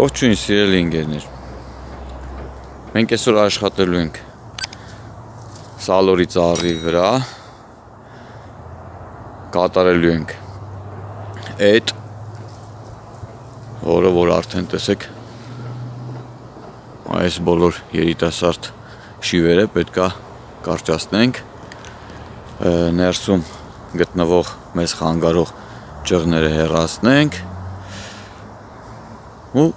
Ողջույն սիրելի ընկերներ։ Մենք այսօր աշխատելու ենք Սալորի ծառի վրա։ Կատարելու ենք այդ որը որ արդեն տեսեք այս բոլոր երիտասարդ շիվերը պետքա կարճացնենք ներսում գտնվող մեզ խանգարող ճղները հեռացնենք ու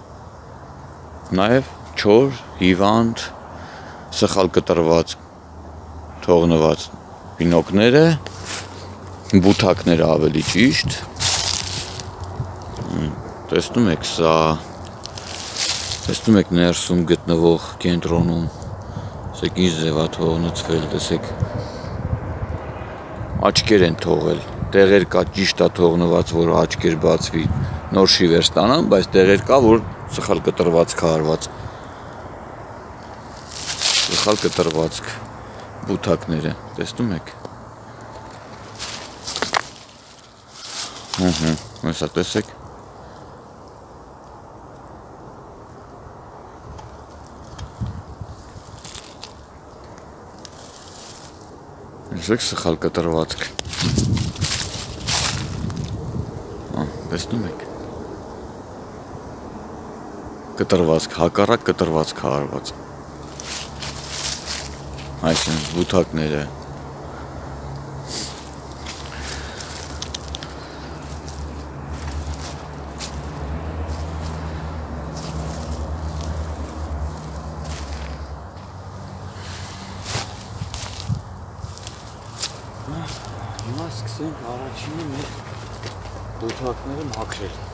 նաև չոր, հիվանդ, սխալ կտրված թողնված բինոկները, բութակները ավելի ճիշտ տեսնում եք սա տեսնում եք ներսում գտնվող կենտրոնում ասեք ինչ ձևա թողնցվել տեսեք աչքեր են թողել տեղեր կա ճիշտ է թողնված որ աչքեր բացվի նոր շիվեր ստանան բայց տեղեր կա որ սխալ կտրված քարված սխալ կտրվածք բութակները տեսնում եք Ահա, հեսա տեսեք Տեսեք սխալ կտրվածք։ Ահա, տեսնում եք։ Կտրվածք, հակառակ կտրվածք հարված։ Այսինքն բութակները Հիմա սկսենք առաջինը մեր դոթակները մաքրել։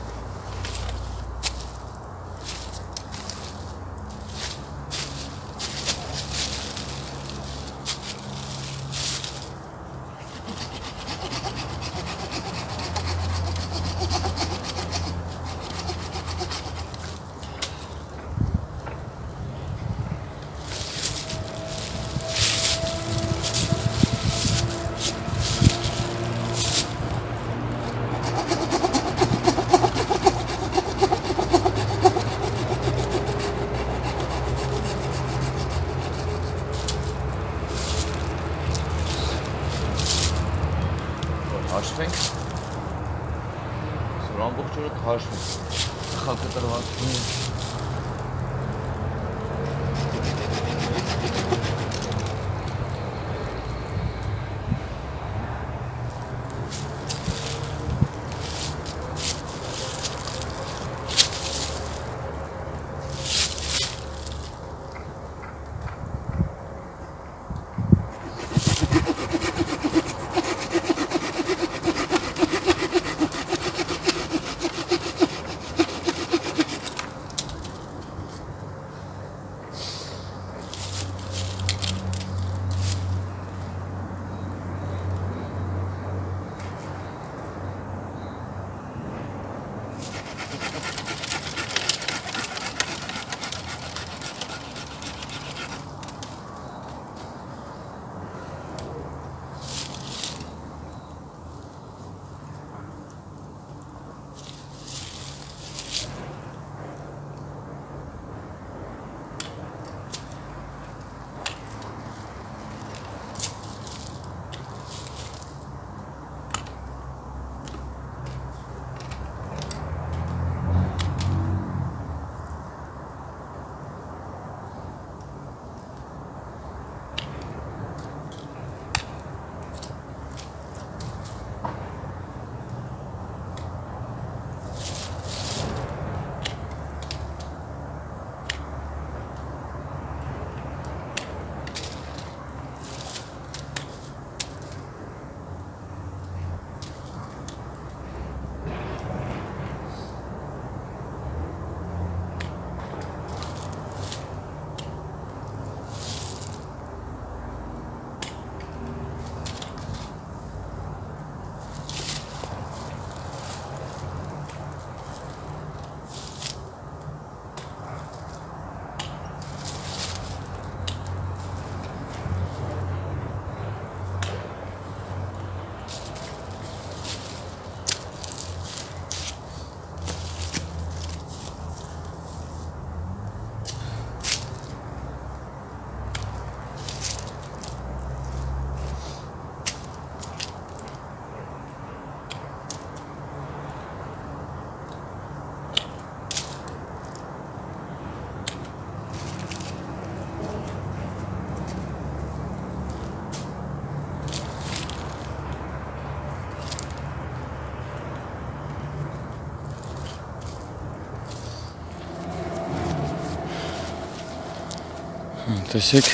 Տեսեք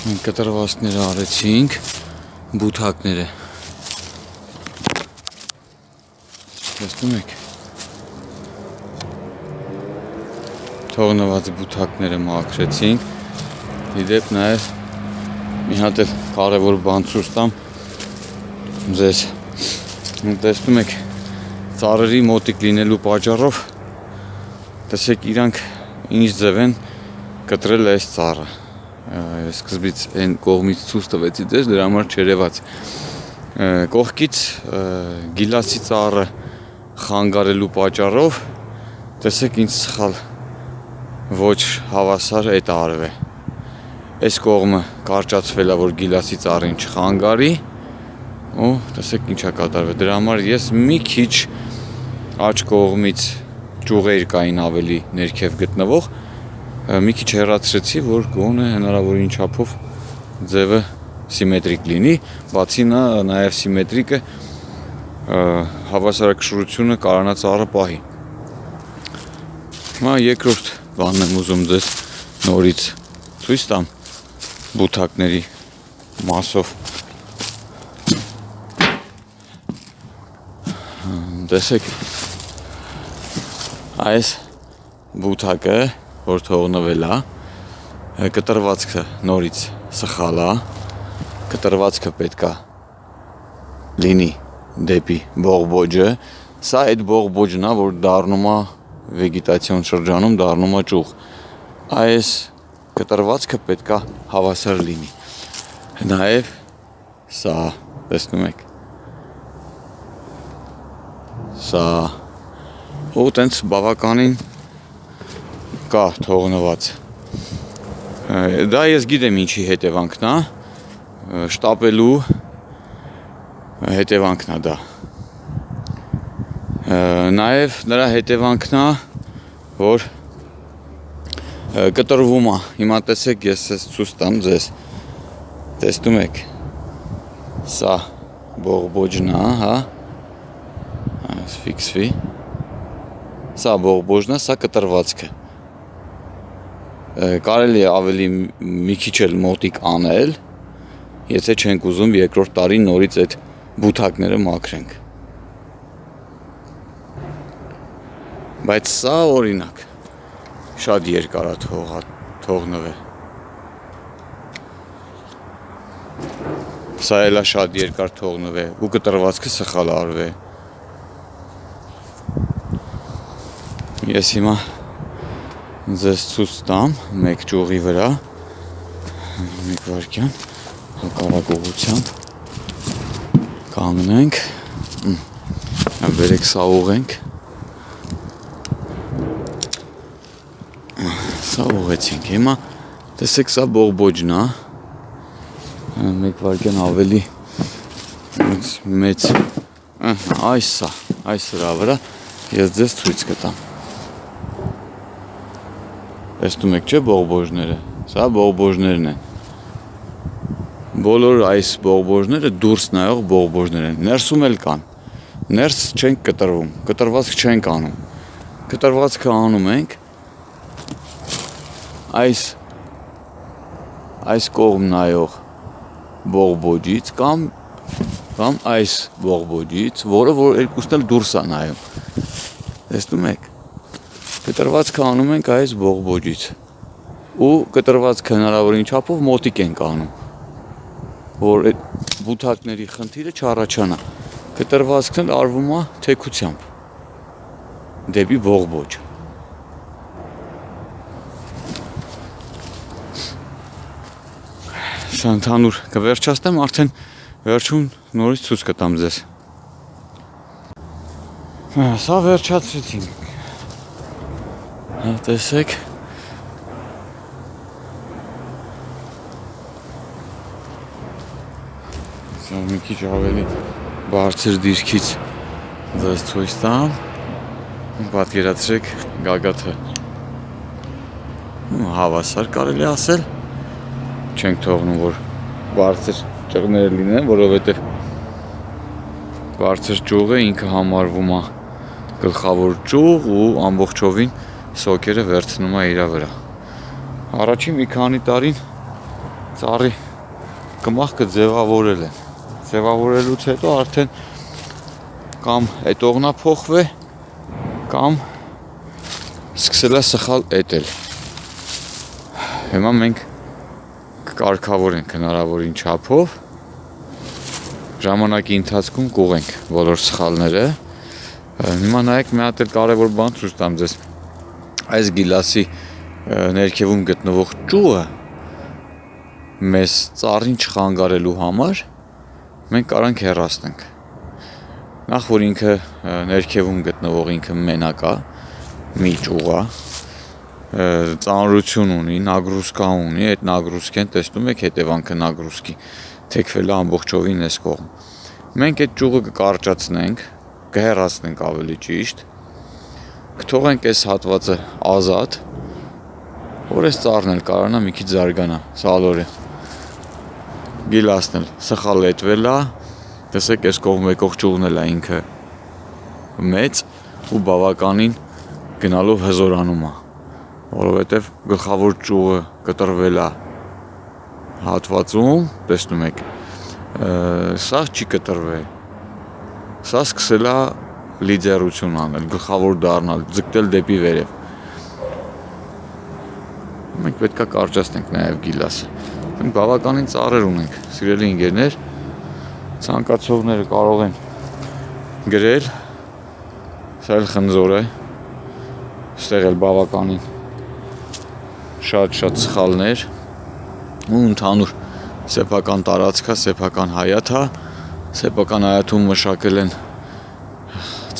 մենք կտրվածքները արեցինք բութակները տեսնում եք թողնված բութակները մաքրեցինք իդեպ նաև մի հատ էլ կարևոր բան ցույց տամ ձեզ տեսնում եք ծառերի մոտիկ լինելու պատճառով տեսեք իրանք ինչ ձև են կտրել այս ծառը սկզբից այն կողմից ցույց տվեցի ձեզ, դրա համար չերևաց։ Կողքից գիլասի ծառը խանգարելու պատճառով տեսեք ինչ սխալ ոչ հավասար է տարվել։ Այս կողմը կարճացվել է, որ գիլասի ծառին չխանգարի, ու տեսեք ինչա կատարվել։ Դրա համար ես մի քիչ աջ կողմից ճյուղեր կային ավելի ներքև գտնվող մի քիչ հեռացրեցի, որ գոնե հնարավորին չափով ձևը սիմետրիկ լինի, բացի նա նաև սիմետրիկ է հավասարակշռությունը կարանածառը պահի։ Հիմա երկրորդ բանն եմ ուզում ձեզ նորից ցույց տամ բութակների մասով տեսեք այս բութակը որ թողնվել է կտրվածքը նորից սխալ է կտրվածքը պետքա լինի դեպի բողբոջը սա այդ բողբոջն է որ դառնում է վեգետացիոն շրջանում դառնում է ճուղ այս կտրվածքը պետքա հավասար լինի նաև սա տեսնում եք սա ու տենց բավականին կա թողնված։ Դա ես գիտեմ ինչի հետևանքն է, շտապելու հետևանքն է դա։ Նաև նրա հետևանքն է, որ կտրվում է։ Հիմա տեսեք, ես ես ցույց տամ ձեզ։ Տեսնում եք։ Սա բողբոջն է, հա։ Այս ֆիքսվի։ Սա բողբոջն է, սա կտրվածքը կարելի է ավելի մի քիչ էլ մոտիկ անել, եթե չենք ուզում երկրորդ տարին նորից այդ բութակները մաքրենք։ Բայց սա օրինակ շատ երկար է թողա թողնվել։ Սա էլա շատ երկար թողնվել ու կտրվածքը սխալ արվել։ Ես հիմա ձեզ ցույց տամ մեկ ճյուղի վրա մեկ վարքյան հակառակ ուղությամբ կանգնենք վերեք սա ուղենք սա ուղեցինք հիմա տեսեք սա բողբոջն է մեկ վարքյան ավելի մեծ այս սա այս սրա վրա ես ձեզ ցույց կտամ Տեսնում եք, չէ՞ բողբոժները։ Սա բողբոժներն են։ Բոլոր այս բողբոժները դուրս նայող բողբոժներ են։ Ներսում էլ կան։ Ներս չենք կտրվում, կտրվածք չենք անում։ Կտրվածքը անում ենք այս այս կողմ նայող բողբոջից կամ կամ այս բողբոջից, որը որ երկուսն էլ դուրս է նայում։ Տեսնում եք կտրվածքը անում ենք այս բողբոջից ու կտրվածքը հնարավորին չափով մոտիկ ենք անում որ այդ բութակների խնդիրը չառաջանա կտրվածքն արվում է թեքությամբ դեպի բողբոջ Սա ընդհանուր կվերջացնեմ արդեն վերջում նորից ցույց կտամ ձեզ Սա վերջացրեցինք Հա տեսեք Սա մի քիչ ավելի բարձր դիրքից ձեզ ցույց տամ պատկերացրեք գագաթը հավասար կարելի ասել չենք թողնում որ բարձր ճղները լինեն որովհետև բարձր ճյուղը ինքը համարվում է գլխավոր ճյուղ ու ամբողջովին սոկերը վերցնում է իրա վրա։ Առաջին մի քանի տարին ծառի կմախքը ձևավորել են։ Ձևավորելուց հետո արդեն կամ էտողնա փոխվե կամ սկսել է սխալ էտել։ Հիմա մենք կկարգավորենք հնարավորին չափով ժամանակի ընթացքում կուղենք բոլոր սխալները։ Հիմա նայեք մի հատ էլ կարևոր բան ցույց տամ ձեզ։ Այս գիլասի ներքևում գտնվող ճուղը մեզ ծառին չխանգարելու համար մենք կարանք հեռացնենք։ Նախ որ ինքը ներքևում գտնվող ինքը մենակ է, մի ճուղա, ծանրություն ունի, նագրուսկա ունի, այդ նագրուսկեն տեսնում եք հետևանքը նագրուսկի թեքվել է ամբողջովին այս կողմ։ Մենք այդ ճյուղը կկարճացնենք, կհեռացնենք ավելի ճիշտ, կթողենք այս հատվածը ազատ, որ այս ծառն էլ կարողանա մի քիչ զարգանա, սալորը։ Գիլասն էլ սխալ լետվել է, տեսեք այս կողմ եկող ճյուղն էլ է ինքը մեծ ու բավականին գնալով հզորանում է, որովհետև գլխավոր ճյուղը կտրվել է հատվածում, տեսնում եք, սա չի կտրվել։ Սա սկսել է լիդերություն անել, գլխավոր դառնալ, ձգտել դեպի վերև։ Մենք պետքա կարճացնենք նաև գիլասը։ Մենք բավականին ծառեր ունենք, սիրելի ընկերներ, ցանկացողները կարող են գրել սա էլ խնձոր է ստեղ էլ բավականին շատ-շատ սխալներ ու ընդհանուր սեփական տարածքա, սեփական հայաթա, սեփական հայաթում մշակել են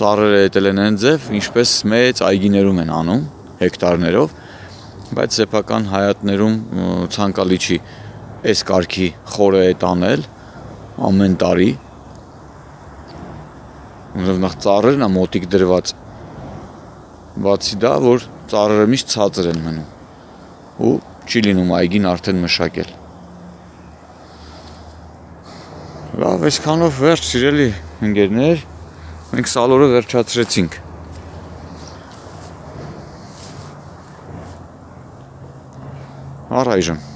ծառերը ետել են այն ձև, ինչպես մեծ այգիներում են անում հեկտարներով, բայց սեփական հայատներում ցանկալի չի այս կարգի խորը է տանել ամեն տարի Ուրեմն նախ ծառերն է մոտիկ դրված բացի դա որ ծառերը միշտ ցածր են մնում ու չի լինում այգին արդեն մշակել Լավ, այսքանով վերջ սիրելի ընկերներ, մենք սալորը վերջացրեցինք։ Առայժմ